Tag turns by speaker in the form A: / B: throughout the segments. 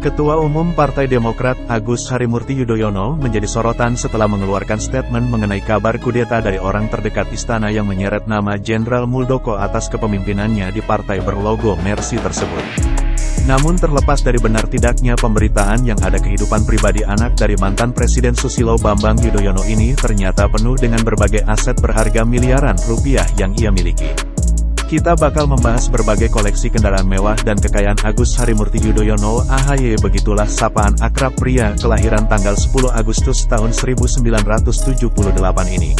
A: Ketua Umum Partai Demokrat Agus Harimurti Yudhoyono menjadi sorotan setelah mengeluarkan statement mengenai kabar kudeta dari orang terdekat istana yang menyeret nama Jenderal Muldoko atas kepemimpinannya di partai berlogo Mercy tersebut. Namun terlepas dari benar tidaknya pemberitaan yang ada kehidupan pribadi anak dari mantan Presiden Susilo Bambang Yudhoyono ini ternyata penuh dengan berbagai aset berharga miliaran rupiah yang ia miliki. Kita bakal membahas berbagai koleksi kendaraan mewah dan kekayaan Agus Harimurti Yudhoyono AHY begitulah sapaan akrab pria kelahiran tanggal 10 Agustus tahun 1978 ini.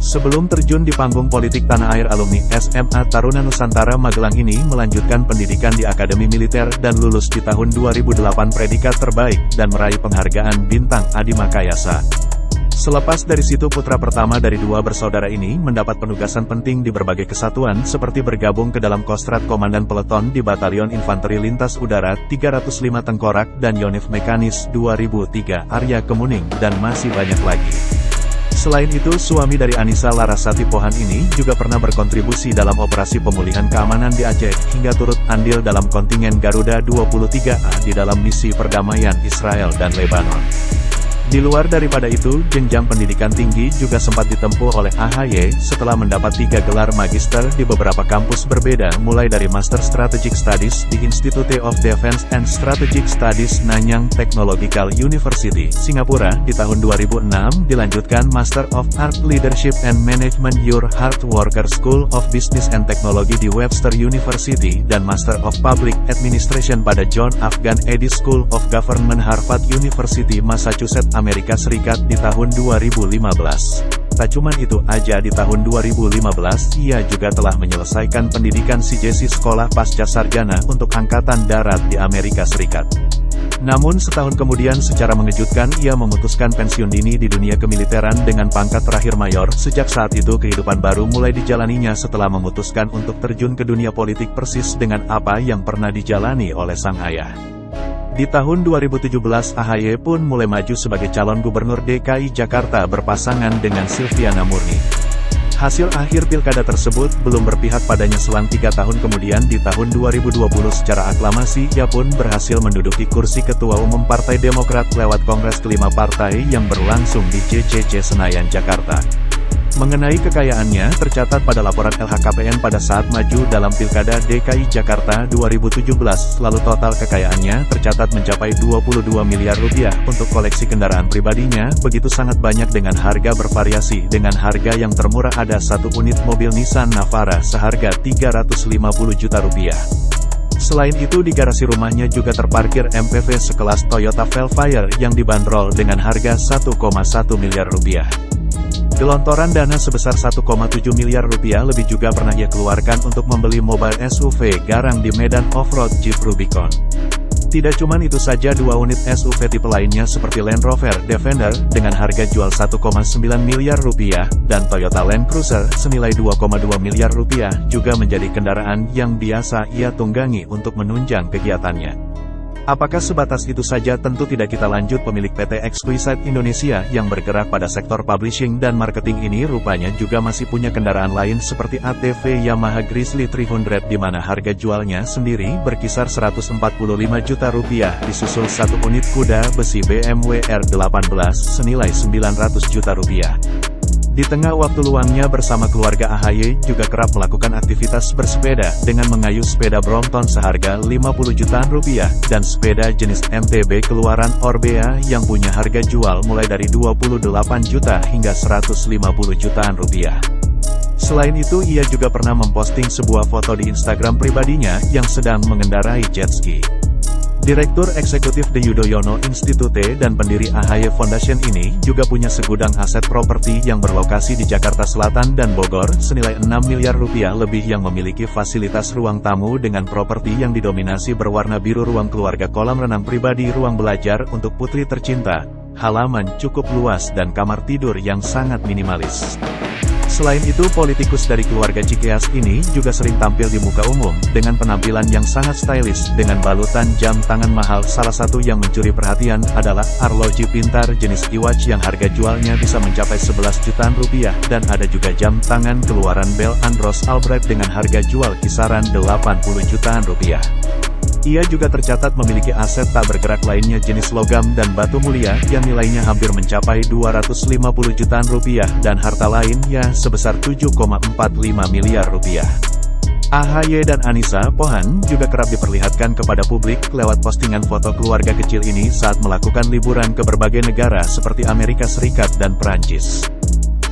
A: Sebelum terjun di panggung politik tanah air alumni SMA Taruna Nusantara Magelang ini melanjutkan pendidikan di Akademi Militer dan lulus di tahun 2008 predikat terbaik dan meraih penghargaan Bintang Adi Makayasa. Selepas dari situ putra pertama dari dua bersaudara ini mendapat penugasan penting di berbagai kesatuan seperti bergabung ke dalam Kostrat Komandan Peleton di Batalion Infanteri Lintas Udara 305 Tengkorak dan Yonif Mekanis 2003 Arya Kemuning dan masih banyak lagi. Selain itu, suami dari Anissa Larasati Pohan ini juga pernah berkontribusi dalam operasi pemulihan keamanan di Aceh, hingga turut andil dalam kontingen Garuda 23A di dalam misi perdamaian Israel dan Lebanon. Di luar daripada itu, jenjang pendidikan tinggi juga sempat ditempuh oleh AHY setelah mendapat tiga gelar magister di beberapa kampus berbeda mulai dari Master Strategic Studies di Institute of Defense and Strategic Studies Nanyang Technological University, Singapura. Di tahun 2006, dilanjutkan Master of Art Leadership and Management Your Hard Worker School of Business and Technology di Webster University dan Master of Public Administration pada John Afghan Eddy School of Government Harvard University, Massachusetts, Serikat di tahun 2015. Tak cuma itu aja di tahun 2015, ia juga telah menyelesaikan pendidikan CJC Sekolah Pasca Sarjana untuk Angkatan Darat di Amerika Serikat. Namun setahun kemudian secara mengejutkan ia memutuskan pensiun dini di dunia kemiliteran dengan pangkat terakhir mayor. Sejak saat itu kehidupan baru mulai dijalaninya setelah memutuskan untuk terjun ke dunia politik persis dengan apa yang pernah dijalani oleh sang ayah. Di tahun 2017 AHY pun mulai maju sebagai calon gubernur DKI Jakarta berpasangan dengan Silviana Murni. Hasil akhir pilkada tersebut belum berpihak padanya selang tiga tahun kemudian di tahun 2020 secara aklamasi ia pun berhasil menduduki kursi Ketua Umum Partai Demokrat lewat Kongres kelima partai yang berlangsung di CCC Senayan, Jakarta. Mengenai kekayaannya, tercatat pada laporan LHKPN pada saat maju dalam Pilkada DKI Jakarta 2017, lalu total kekayaannya tercatat mencapai 22 miliar rupiah untuk koleksi kendaraan pribadinya, begitu sangat banyak dengan harga bervariasi, dengan harga yang termurah ada satu unit mobil Nissan Navara seharga 350 juta rupiah. Selain itu di garasi rumahnya juga terparkir MPV sekelas Toyota Velfire yang dibanderol dengan harga 1,1 miliar rupiah. Gelontoran dana sebesar 1,7 miliar rupiah lebih juga pernah ia keluarkan untuk membeli mobile SUV garang di medan off-road Jeep Rubicon. Tidak cuma itu saja dua unit SUV tipe lainnya seperti Land Rover Defender dengan harga jual 1,9 miliar rupiah dan Toyota Land Cruiser senilai 2,2 miliar rupiah juga menjadi kendaraan yang biasa ia tunggangi untuk menunjang kegiatannya. Apakah sebatas itu saja tentu tidak kita lanjut pemilik PT Exquisite Indonesia yang bergerak pada sektor publishing dan marketing ini rupanya juga masih punya kendaraan lain seperti ATV Yamaha Grizzly 300 di mana harga jualnya sendiri berkisar 145 juta rupiah disusul satu unit kuda besi BMW R18 senilai 900 juta rupiah. Di tengah waktu luangnya bersama keluarga AHY juga kerap melakukan aktivitas bersepeda dengan mengayuh sepeda Brompton seharga 50 jutaan rupiah dan sepeda jenis MTB keluaran Orbea yang punya harga jual mulai dari 28 juta hingga 150 jutaan rupiah. Selain itu ia juga pernah memposting sebuah foto di Instagram pribadinya yang sedang mengendarai jet ski. Direktur Eksekutif The Yudhoyono Institute dan pendiri AHY Foundation ini juga punya segudang aset properti yang berlokasi di Jakarta Selatan dan Bogor senilai 6 miliar rupiah lebih yang memiliki fasilitas ruang tamu dengan properti yang didominasi berwarna biru ruang keluarga kolam renang pribadi ruang belajar untuk putri tercinta, halaman cukup luas dan kamar tidur yang sangat minimalis. Selain itu politikus dari keluarga Cikeas ini juga sering tampil di muka umum, dengan penampilan yang sangat stylish, dengan balutan jam tangan mahal salah satu yang mencuri perhatian adalah arloji pintar jenis iwatch yang harga jualnya bisa mencapai 11 jutaan rupiah, dan ada juga jam tangan keluaran Bell Andros Albright dengan harga jual kisaran 80 jutaan rupiah. Ia juga tercatat memiliki aset tak bergerak lainnya jenis logam dan batu mulia yang nilainya hampir mencapai 250 jutaan rupiah dan harta lainnya sebesar 7,45 miliar rupiah. AHY dan Anissa Pohan juga kerap diperlihatkan kepada publik lewat postingan foto keluarga kecil ini saat melakukan liburan ke berbagai negara seperti Amerika Serikat dan Perancis.